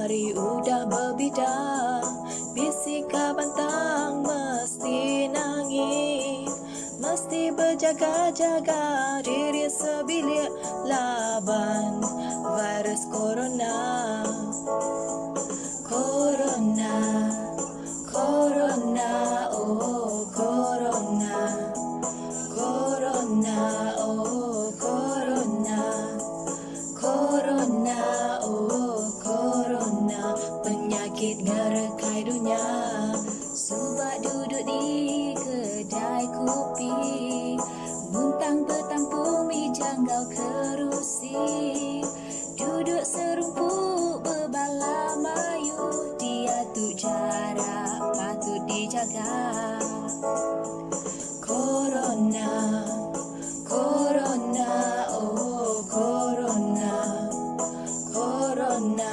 Matahari udah berbidang Bisika bantang mesti nangis. Mesti berjaga-jaga diri sebilik laban virus Corona, Penyakit ngerekai dunia. Subak duduk di kedai kopi Muntang bertampung mijanggau kerusi. Duduk serumpuk berbala mayu Diatur jarak patut dijaga. Corona,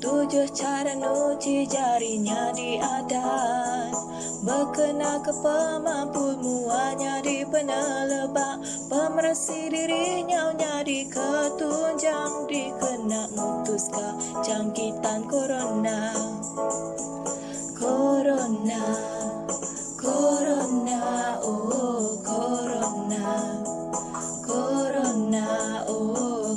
Tujuh cara nuci jarinya diadat Berkena ke pemampu muanya di penelebak Pemersi dirinya di ketunjang. Dikena mutuska jangkitan corona. Corona Corona, oh Corona. Corona, oh